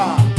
Tuloksesta,